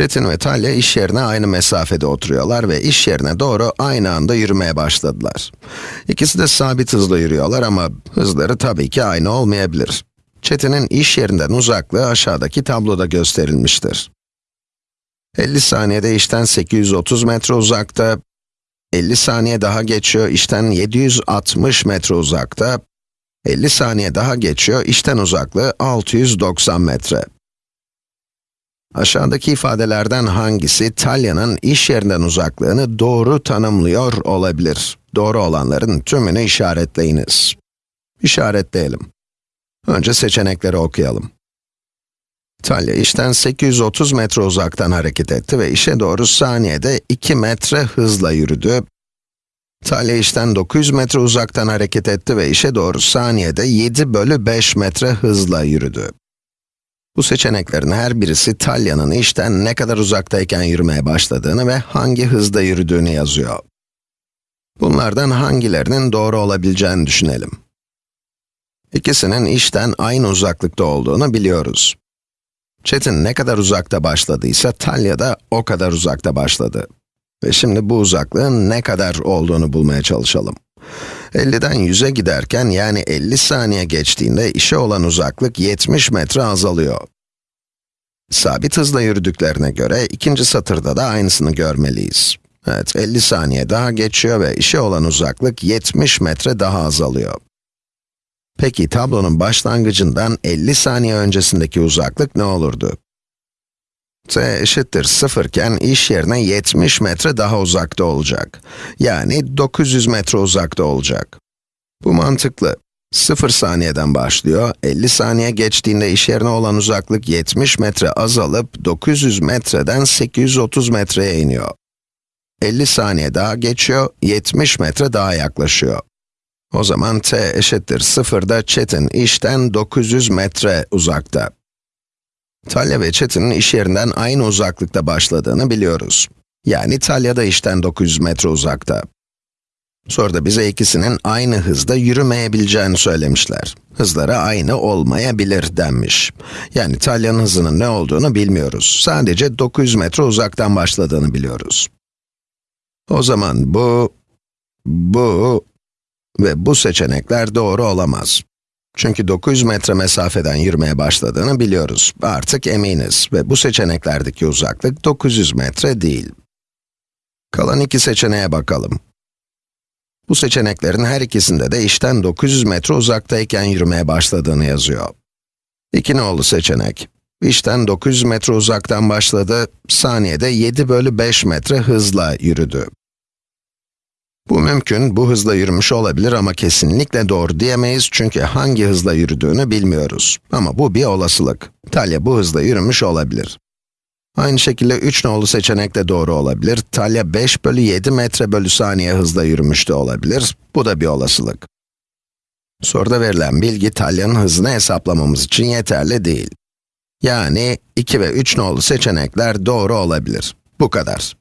Çetin ve Talya iş yerine aynı mesafede oturuyorlar ve iş yerine doğru aynı anda yürümeye başladılar. İkisi de sabit hızla yürüyorlar ama hızları tabii ki aynı olmayabilir. Çetin'in iş yerinden uzaklığı aşağıdaki tabloda gösterilmiştir. 50 saniyede işten 830 metre uzakta, 50 saniye daha geçiyor, işten 760 metre uzakta, 50 saniye daha geçiyor, işten uzaklığı 690 metre. Aşağıdaki ifadelerden hangisi Talya'nın iş yerinden uzaklığını doğru tanımlıyor olabilir? Doğru olanların tümünü işaretleyiniz. İşaretleyelim. Önce seçenekleri okuyalım. Talya işten 830 metre uzaktan hareket etti ve işe doğru saniyede 2 metre hızla yürüdü. Talya işten 900 metre uzaktan hareket etti ve işe doğru saniyede 7 bölü 5 metre hızla yürüdü. Bu seçeneklerin her birisi Talya'nın işten ne kadar uzaktayken yürümeye başladığını ve hangi hızda yürüdüğünü yazıyor. Bunlardan hangilerinin doğru olabileceğini düşünelim. İkisinin işten aynı uzaklıkta olduğunu biliyoruz. Çetin ne kadar uzakta başladıysa Talya da o kadar uzakta başladı. Ve şimdi bu uzaklığın ne kadar olduğunu bulmaya çalışalım. 50'den 100'e giderken yani 50 saniye geçtiğinde işe olan uzaklık 70 metre azalıyor. Sabit hızla yürüdüklerine göre ikinci satırda da aynısını görmeliyiz. Evet, 50 saniye daha geçiyor ve işe olan uzaklık 70 metre daha azalıyor. Peki tablonun başlangıcından 50 saniye öncesindeki uzaklık ne olurdu? T eşittir 0 iken iş yerine 70 metre daha uzakta olacak. Yani 900 metre uzakta olacak. Bu mantıklı. 0 saniyeden başlıyor, 50 saniye geçtiğinde iş yerine olan uzaklık 70 metre azalıp 900 metreden 830 metreye iniyor. 50 saniye daha geçiyor, 70 metre daha yaklaşıyor. O zaman t eşittir 0'da Çetin işten 900 metre uzakta. Talya ve Çetin'in iş yerinden aynı uzaklıkta başladığını biliyoruz. Yani Talya da işten 900 metre uzakta. Soruda bize ikisinin aynı hızda yürümeyebileceğini söylemişler. Hızları aynı olmayabilir denmiş. Yani Talya'nın hızının ne olduğunu bilmiyoruz. Sadece 900 metre uzaktan başladığını biliyoruz. O zaman bu, bu ve bu seçenekler doğru olamaz. Çünkü 900 metre mesafeden yürümeye başladığını biliyoruz. Artık eminiz ve bu seçeneklerdeki uzaklık 900 metre değil. Kalan iki seçeneğe bakalım. Bu seçeneklerin her ikisinde de işten 900 metre uzaktayken yürümeye başladığını yazıyor. İki nolu seçenek. İşten 900 metre uzaktan başladı, saniyede 7 bölü 5 metre hızla yürüdü. Bu mümkün, bu hızla yürümüş olabilir ama kesinlikle doğru diyemeyiz çünkü hangi hızla yürüdüğünü bilmiyoruz. Ama bu bir olasılık. Talya bu hızla yürümüş olabilir. Aynı şekilde 3 nolu seçenek de doğru olabilir. Talya 5 bölü 7 metre bölü saniye hızla yürümüş de olabilir. Bu da bir olasılık. Soruda verilen bilgi Talya'nın hızını hesaplamamız için yeterli değil. Yani 2 ve 3 nolu seçenekler doğru olabilir. Bu kadar.